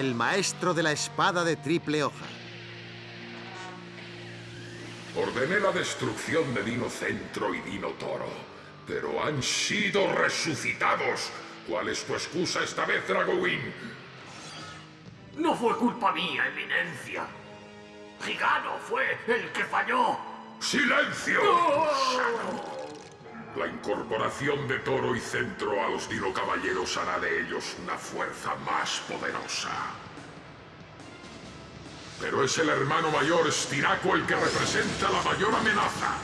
El maestro de la espada de triple hoja. Ordené la destrucción de Dino Centro y Dino Toro, pero han sido resucitados. ¿Cuál es tu excusa esta vez, Dragowin? No fue culpa mía, Eminencia. Gigano fue el que falló. ¡Silencio! La incorporación de Toro y Centro a los Dino Caballeros hará de ellos una fuerza más poderosa. Pero es el hermano mayor Stiraco el que representa la mayor amenaza.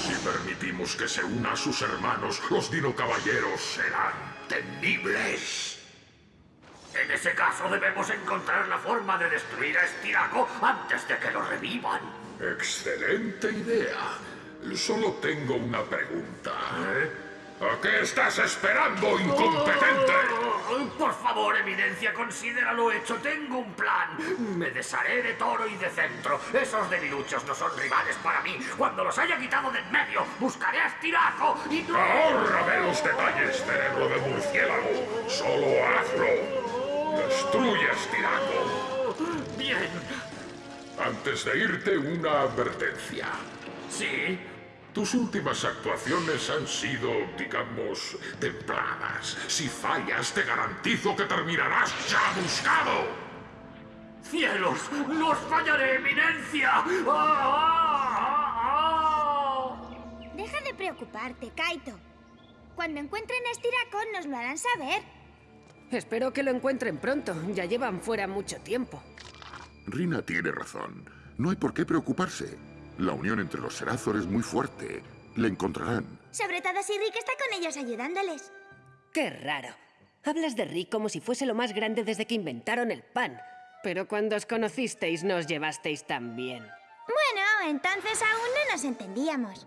Si permitimos que se una a sus hermanos, los Dino Caballeros serán temibles. En ese caso debemos encontrar la forma de destruir a Stiraco antes de que lo revivan. Excelente idea. Solo tengo una pregunta. ¿A qué estás esperando, incompetente? Oh, por favor, Eminencia, considéralo hecho. Tengo un plan. Me desharé de Toro y de Centro. Esos debiluchos no son rivales para mí. Cuando los haya quitado de en medio, buscaré a Stiraco y no... Ahórrame los detalles, cerebro de murciélago. Solo hazlo. Destruye a. Bien. Antes de irte, una advertencia. ¿Sí? Tus últimas actuaciones han sido, digamos, templadas. Si fallas, te garantizo que terminarás chamuscado. ¡Cielos! ¡No os fallaré, Eminencia! ¡Ah, ah, ah, Deja de preocuparte, Kaito. Cuando encuentren a Stiraco nos lo harán saber. Espero que lo encuentren pronto. Ya llevan fuera mucho tiempo. Rina tiene razón. No hay por qué preocuparse. La unión entre los Serazor es muy fuerte. Le encontrarán. Sobre todo si Rick está con ellos ayudándoles. Qué raro. Hablas de Rick como si fuese lo más grande desde que inventaron el pan. Pero cuando os conocisteis no os llevasteis tan bien. Bueno, entonces aún no nos entendíamos.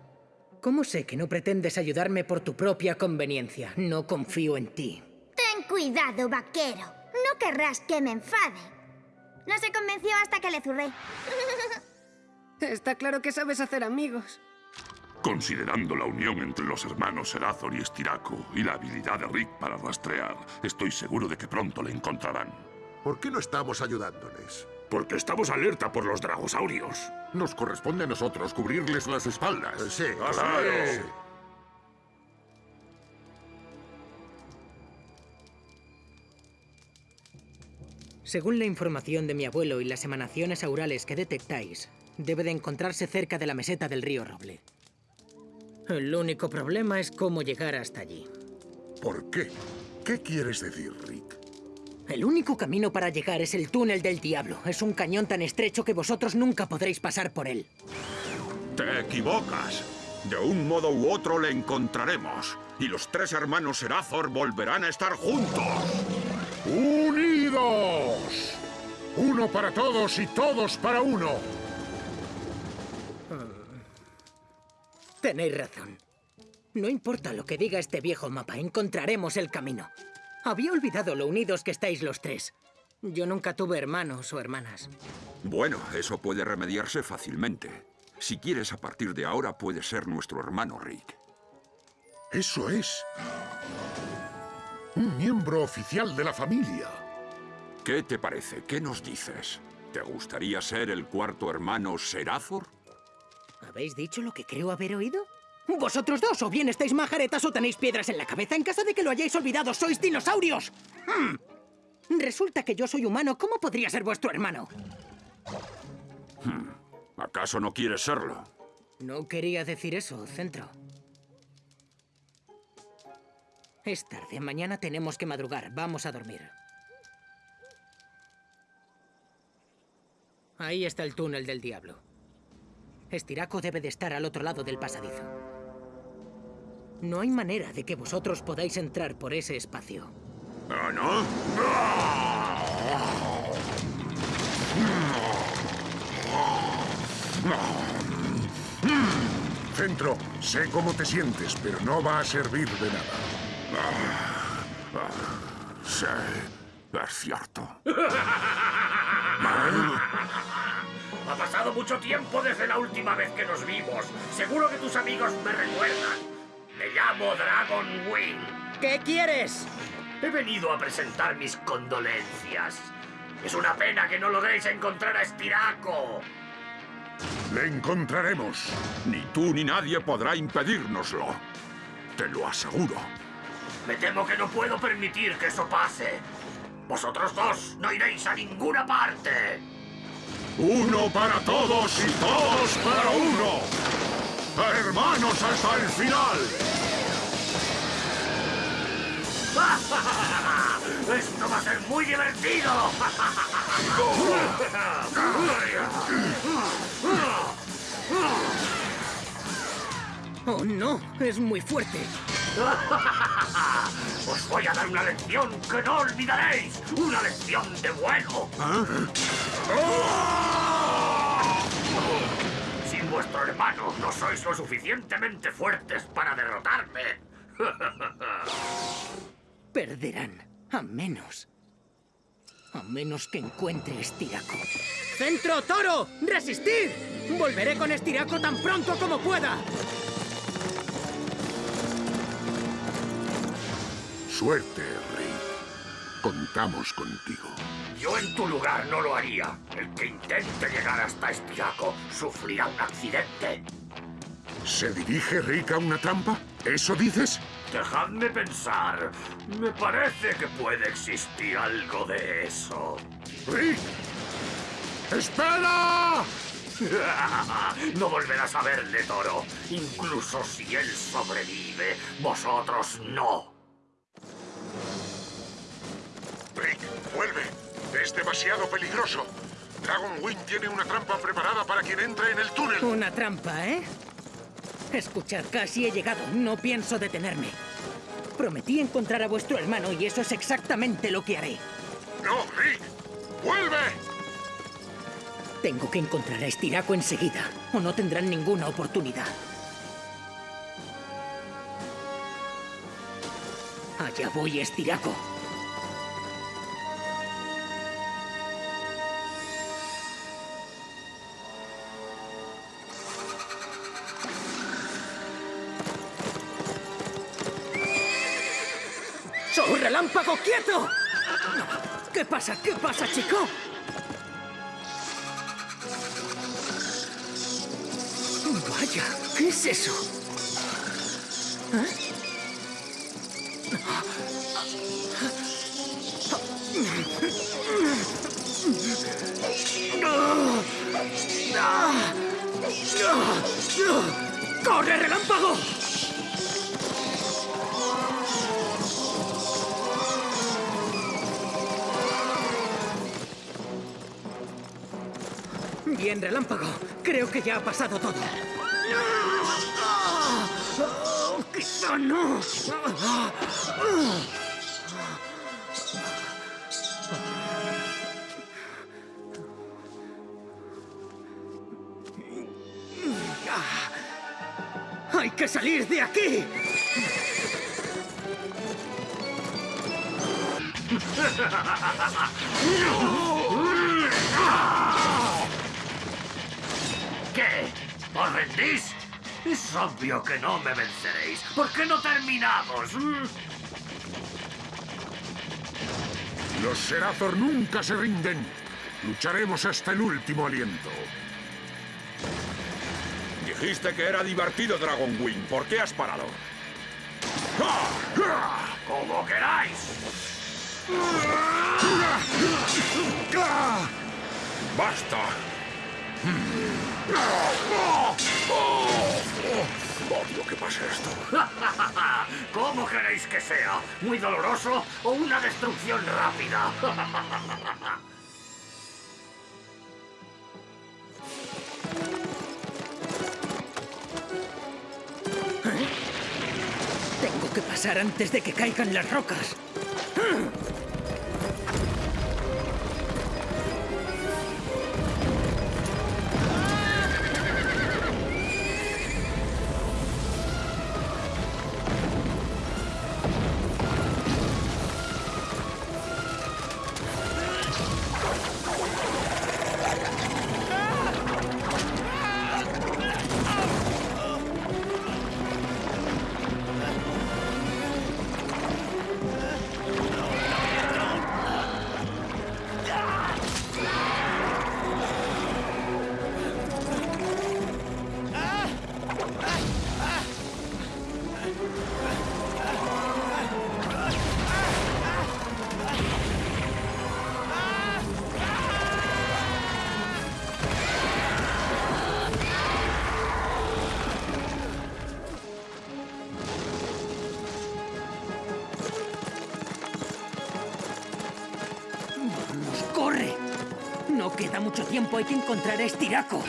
¿Cómo sé que no pretendes ayudarme por tu propia conveniencia? No confío en ti. Ten cuidado, vaquero. No querrás que me enfade. No se convenció hasta que le zurré. Está claro que sabes hacer amigos. Considerando la unión entre los hermanos Serazor y Estiraco y la habilidad de Rick para rastrear, estoy seguro de que pronto le encontrarán. ¿Por qué no estamos ayudándoles? Porque estamos alerta por los dragosaurios. Nos corresponde a nosotros cubrirles las espaldas. Sí, Claro. sí. Según la información de mi abuelo y las emanaciones aurales que detectáis, debe de encontrarse cerca de la meseta del río Roble. El único problema es cómo llegar hasta allí. ¿Por qué? ¿Qué quieres decir, Rick? El único camino para llegar es el túnel del diablo. Es un cañón tan estrecho que vosotros nunca podréis pasar por él. Te equivocas. De un modo u otro le encontraremos. Y los tres hermanos Serazor volverán a estar juntos. ¡Unidos! Uno para todos y todos para uno. Tenéis razón. No importa lo que diga este viejo mapa, encontraremos el camino. Había olvidado lo unidos que estáis los tres. Yo nunca tuve hermanos o hermanas. Bueno, eso puede remediarse fácilmente. Si quieres, a partir de ahora puedes ser nuestro hermano Rick. Eso es. Un miembro oficial de la familia. ¿Qué te parece? ¿Qué nos dices? ¿Te gustaría ser el cuarto hermano Serazor? ¿Habéis dicho lo que creo haber oído? Vosotros dos, o bien estáis majaretas o tenéis piedras en la cabeza. En caso de que lo hayáis olvidado, sois dinosaurios. Hmm. Resulta que yo soy humano. ¿Cómo podría ser vuestro hermano? ¿Acaso no quieres serlo? No quería decir eso, Centro. Es tarde. Mañana tenemos que madrugar. Vamos a dormir. Ahí está el túnel del diablo. Estiraco debe de estar al otro lado del pasadizo. No hay manera de que vosotros podáis entrar por ese espacio. ¿Ah, no? Centro, sé cómo te sientes, pero no va a servir de nada. Sí, es cierto. Ha pasado mucho tiempo desde la última vez que nos vimos. Seguro que tus amigos me recuerdan. Me llamo Dragon Wing. ¿Qué quieres? He venido a presentar mis condolencias. Es una pena que no logréis encontrar a Estiraco. Le encontraremos. Ni tú ni nadie podrá impedírnoslo. Te lo aseguro. Me temo que no puedo permitir que eso pase. Vosotros dos no iréis a ninguna parte. Uno para todos y todos para uno. Hermanos hasta el final. Esto va a ser muy divertido. Oh, no, es muy fuerte. Os voy a dar una lección que no olvidaréis. Una lección de vuelo. Sin vuestro hermano no sois lo suficientemente fuertes para derrotarme. Perderán. A menos. A menos que encuentre Estiraco. ¡Centro, toro! ¡Resistir! Volveré con Estiraco tan pronto como pueda. Suerte, Rick. Contamos contigo. Yo en tu lugar no lo haría. El que intente llegar hasta Estiraco sufrirá un accidente. ¿Se dirige Rick a una trampa? ¿Eso dices? Dejadme pensar. Me parece que puede existir algo de eso. ¡Rick! ¡Espera! No volverás a verle, Toro. Incluso si él sobrevive, vosotros no. Rick, vuelve. Es demasiado peligroso. Dragon Wing tiene una trampa preparada para quien entre en el túnel. Una trampa, ¿eh? Escuchad, casi he llegado. No pienso detenerme. Prometí encontrar a vuestro hermano y eso es exactamente lo que haré. ¡No, Rick! ¡Vuelve! Tengo que encontrar a Estiraco enseguida, o no tendrán ninguna oportunidad. Allá voy, Estiraco. ¡Soy relámpago quieto! ¿Qué pasa? ¿Qué pasa, chico? Vaya, ¿qué es eso? ¿Eh? ¡Corre, relámpago! Bien, relámpago. Creo que ya ha pasado todo. Oh, ¡Quizá no! ¡Hay que salir de aquí! ¿Qué? Es obvio que no me venceréis. ¿Por qué no terminamos? mm? Los Serathor nunca se rinden. Lucharemos hasta el último aliento. Dijiste que era divertido, Dragon Wing. ¿Por qué has parado? Como queráis. ¡Basta! Odio que pase esto. ¿Cómo queréis que sea? ¿Muy doloroso o una destrucción rápida? Tengo que pasar antes de que caigan las rocas. Hay que encontrar a Estiraco.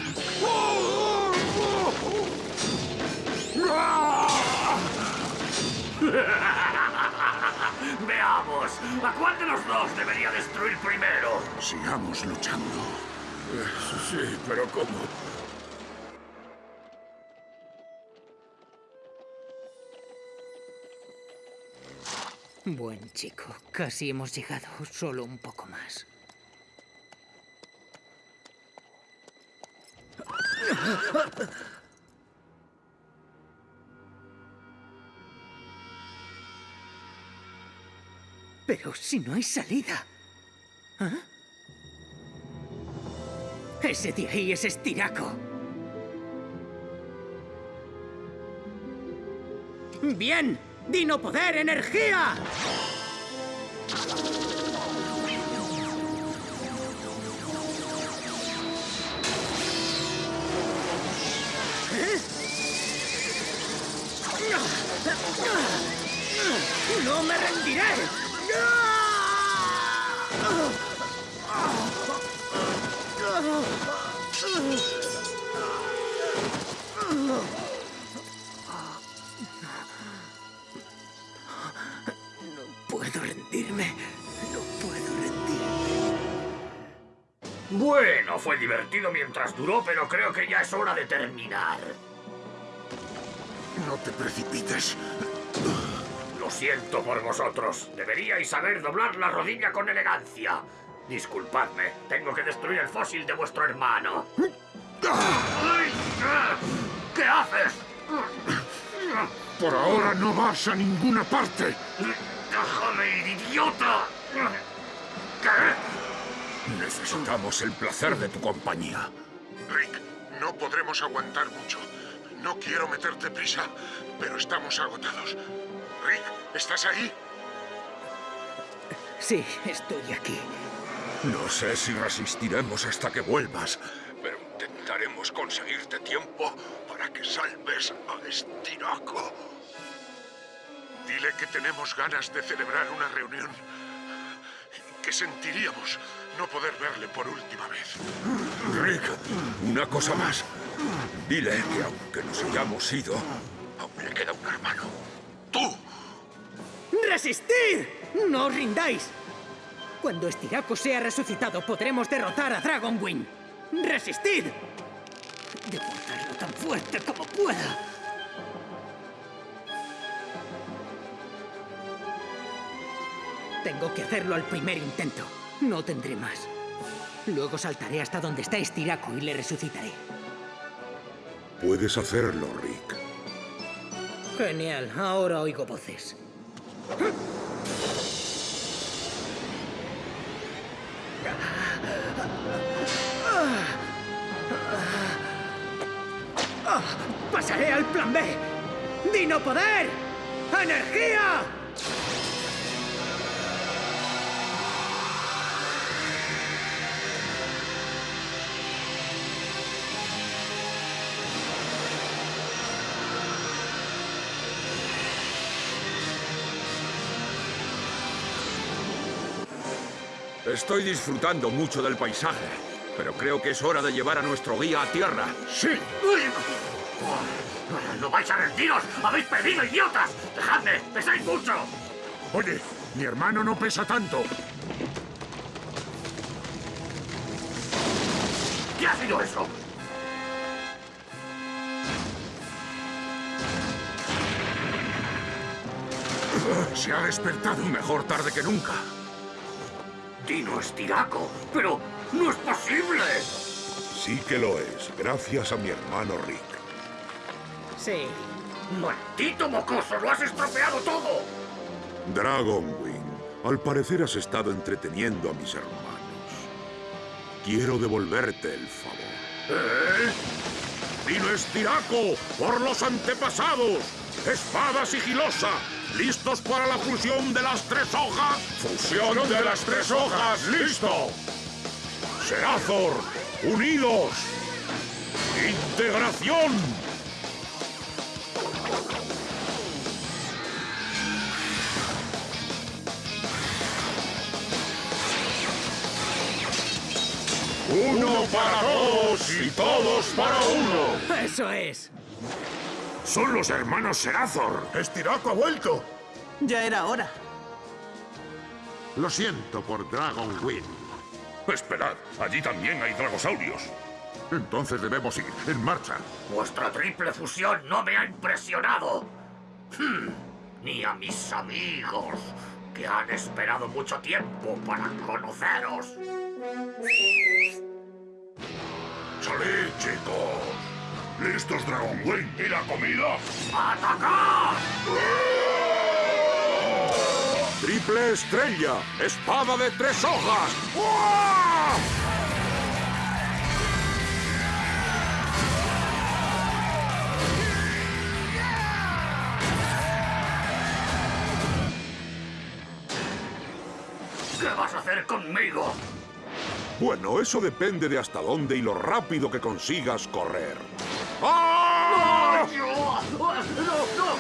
Veamos, ¿a cuál de los dos debería destruir primero? Sigamos luchando. Sí, pero ¿cómo? Buen chico, casi hemos llegado, solo un poco más. Pero si no hay salida. ¿Ah? Ese de ahí es Estiraco. ¡Bien! ¡Dino Poder Energía! ¡No me rendiré! No puedo rendirme. No puedo rendirme. Bueno, fue divertido mientras duró, pero creo que ya es hora de terminar. No te precipites. Lo siento por vosotros. Deberíais saber doblar la rodilla con elegancia. Disculpadme, tengo que destruir el fósil de vuestro hermano. ¿Qué haces? Por ahora no vas a ninguna parte. ¡Déjame, idiota! ¿Qué? Necesitamos el placer de tu compañía. Rick, no podremos aguantar mucho. No quiero meterte prisa, pero estamos agotados. Rick, ¿estás ahí? Sí, estoy aquí. No sé si resistiremos hasta que vuelvas, pero intentaremos conseguirte tiempo para que salves a Estiraco. Dile que tenemos ganas de celebrar una reunión. Que sentiríamos no poder verle por última vez. Rick, una cosa más. Dile que aunque nos hayamos ido, aún le queda un hermano. ¡Tú! ¡Resistid! ¡No os rindáis! Cuando Estiraco sea resucitado, podremos derrotar a Dragonwing. ¡Resistid! Debo hacerlo tan fuerte como pueda. Tengo que hacerlo al primer intento. No tendré más. Luego saltaré hasta donde está Estiraco y le resucitaré. Puedes hacerlo, Rick. Genial, ahora oigo voces. ¡Pasaré al plan B! ¡Dino Poder! ¡Energía! Estoy disfrutando mucho del paisaje, pero creo que es hora de llevar a nuestro guía a tierra. ¡Sí! ¡No vais a rendiros! ¡Habéis perdido, idiotas! ¡Dejadme! ¡Pesáis mucho! Oye, mi hermano no pesa tanto. ¿Qué ha sido eso? Se ha despertado. Mejor tarde que nunca. Dino Estiraco, pero no es posible. Sí que lo es, gracias a mi hermano Rick. Sí. ¡Maldito mocoso! ¡Lo has estropeado todo! Dragonwing, al parecer has estado entreteniendo a mis hermanos. Quiero devolverte el favor. ¿Eh? ¡Dino Estiraco! ¡Por los antepasados! ¡Espada sigilosa! ¿Listos para la fusión de las tres hojas? ¡Fusión de las tres hojas! ¡Listo! ¡Serazor! ¡Unidos! ¡Integración! Uno para todos y todos para uno. ¡Eso es! Son los hermanos Serazor. ¡Estiraco ha vuelto! Ya era hora. Lo siento por Dragon Wing. Esperad, allí también hay dragosaurios. Entonces debemos ir. En marcha. Vuestra triple fusión no me ha impresionado. Hmm, Ni a mis amigos, que han esperado mucho tiempo para conoceros. ¡Salid, chicos! ¿Listos, Dragon Wing? ¿Y la comida? ¡Atacad! Triple estrella. Espada de tres hojas. ¡Uah! ¿Qué vas a hacer conmigo? Bueno, eso depende de hasta dónde y lo rápido que consigas correr. ¡Ay, no! ¡No, no,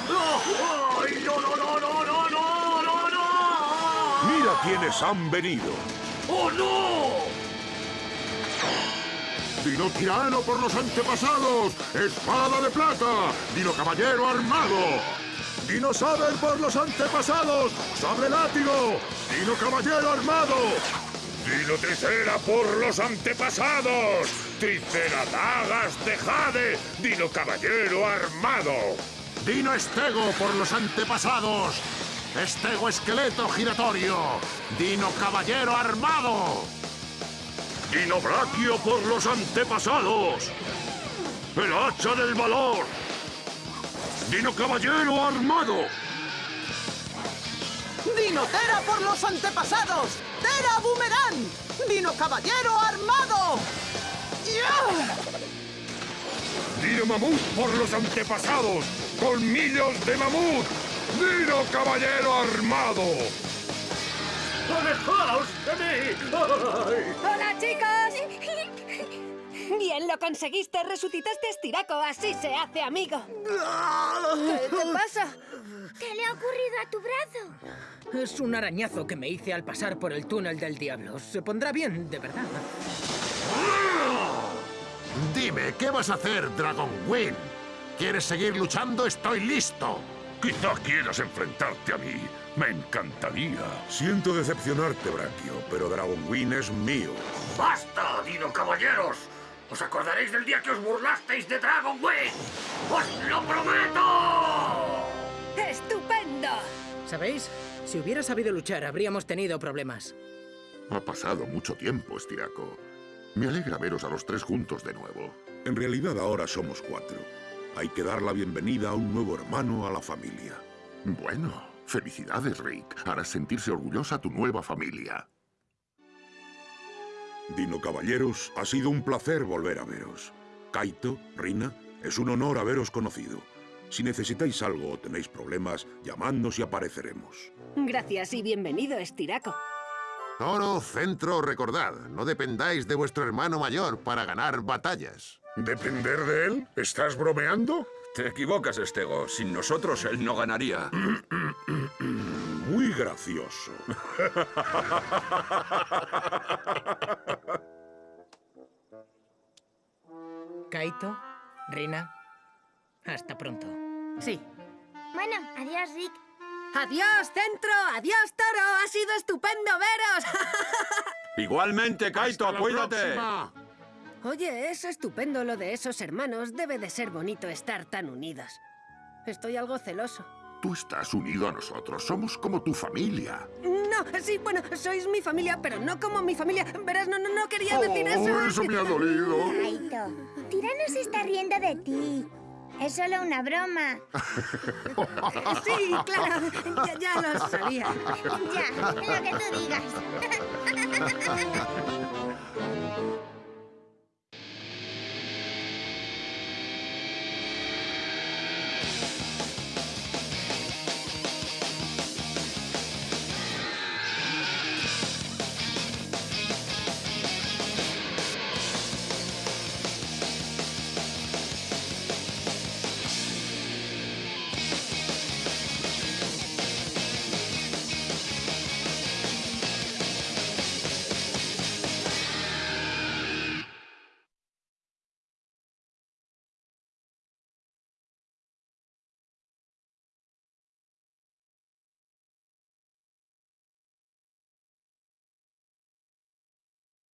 no! ¡Ay, no, no, no, no, no, no, no, no! Mira quiénes han venido. ¡Oh, no! Dino tirano por los antepasados. Espada de plata. Dino caballero armado. Dino saber por los antepasados. Sable látigo. Dino caballero armado. ¡Dino Tricera por los antepasados! ¡Tricera dagas de jade! ¡Dino caballero armado! Dino estego por los antepasados. Estego esqueleto giratorio. Dino caballero armado. ¡Dino Braquio por los antepasados! ¡El hacha del valor! ¡Dino caballero armado! ¡Dino Tera por los antepasados! ¡Tera Boomerang! ¡Dino Caballero armado! ¡Ya! ¡Dino mamut por los antepasados! ¡Colmillos de mamut! ¡Dino caballero armado! ¡Alejaos de mí! ¡Ay! ¡Hola, chicos! Bien, lo conseguiste. Resucitaste a Estiraco. Así se hace amigo. ¿Qué te pasa? ¿Qué le ha ocurrido a tu brazo? Es un arañazo que me hice al pasar por el túnel del diablo. Se pondrá bien, de verdad. Dime, ¿qué vas a hacer, Dragon Wing? ¿Quieres seguir luchando? Estoy listo. Quizá quieras enfrentarte a mí. Me encantaría. Siento decepcionarte, Brachio, pero Dragon Wing es mío. ¡Basta, Dino Caballeros! ¿Os acordaréis del día que os burlasteis de Dragon Wing? ¡Os lo prometo! ¡Estupendo! ¿Sabéis? Si hubiera sabido luchar, habríamos tenido problemas. Ha pasado mucho tiempo, Estiraco. Me alegra veros a los tres juntos de nuevo. En realidad ahora somos cuatro. Hay que dar la bienvenida a un nuevo hermano a la familia. Bueno, felicidades, Rick. Harás sentirse orgullosa a tu nueva familia. Dino Caballeros, ha sido un placer volver a veros. Kaito, Rina, es un honor haberos conocido. Si necesitáis algo o tenéis problemas, llamadnos y apareceremos. Gracias y bienvenido, Estiraco. Toro, centro, recordad, no dependáis de vuestro hermano mayor para ganar batallas. ¿Depender de él? ¿Estás bromeando? Te equivocas, Estego. Sin nosotros él no ganaría. Muy gracioso. Kaito, Rina, hasta pronto. Sí. Bueno, adiós, Rick. ¡Adiós, centro! ¡Adiós, toro! ¡Ha sido estupendo veros! Igualmente, Kaito, ¡Hasta la cuídate. próxima! Oye, es estupendo lo de esos hermanos. Debe de ser bonito estar tan unidos. Estoy algo celoso. Tú estás unido a nosotros. Somos como tu familia. No, sí, bueno, sois mi familia, pero no como mi familia. Verás, no, no, no quería decir eso. Oh, eso me ha dolido. Kaito, Tirano se está riendo de ti. Es solo una broma. sí, claro, ya, lo sabía. Ya, lo que tú digas.